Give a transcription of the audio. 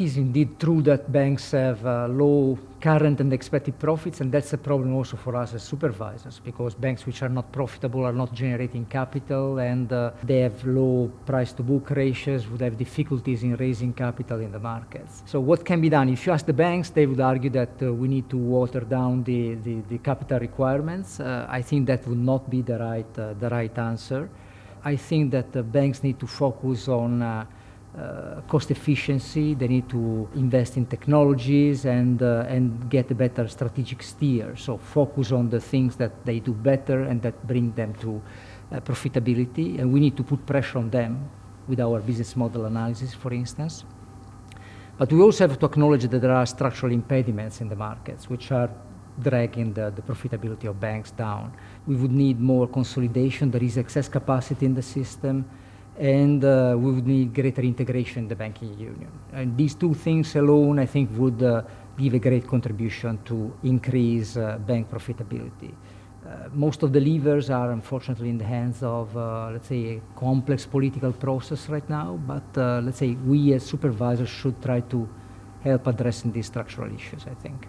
it is indeed true that banks have uh, low current and expected profits, and that's a problem also for us as supervisors, because banks which are not profitable are not generating capital, and uh, they have low price-to-book ratios, would have difficulties in raising capital in the markets. So what can be done? If you ask the banks, they would argue that uh, we need to water down the, the, the capital requirements. Uh, I think that would not be the right, uh, the right answer. I think that the banks need to focus on uh, cost efficiency. They need to invest in technologies and uh, and get a better strategic steer. So focus on the things that they do better and that bring them to uh, profitability. And we need to put pressure on them with our business model analysis, for instance. But we also have to acknowledge that there are structural impediments in the markets, which are dragging the, the profitability of banks down. We would need more consolidation. There is excess capacity in the system and uh, we would need greater integration in the banking union. And these two things alone, I think, would uh, give a great contribution to increase uh, bank profitability. Uh, most of the levers are unfortunately in the hands of, uh, let's say, a complex political process right now, but uh, let's say we as supervisors should try to help addressing these structural issues, I think.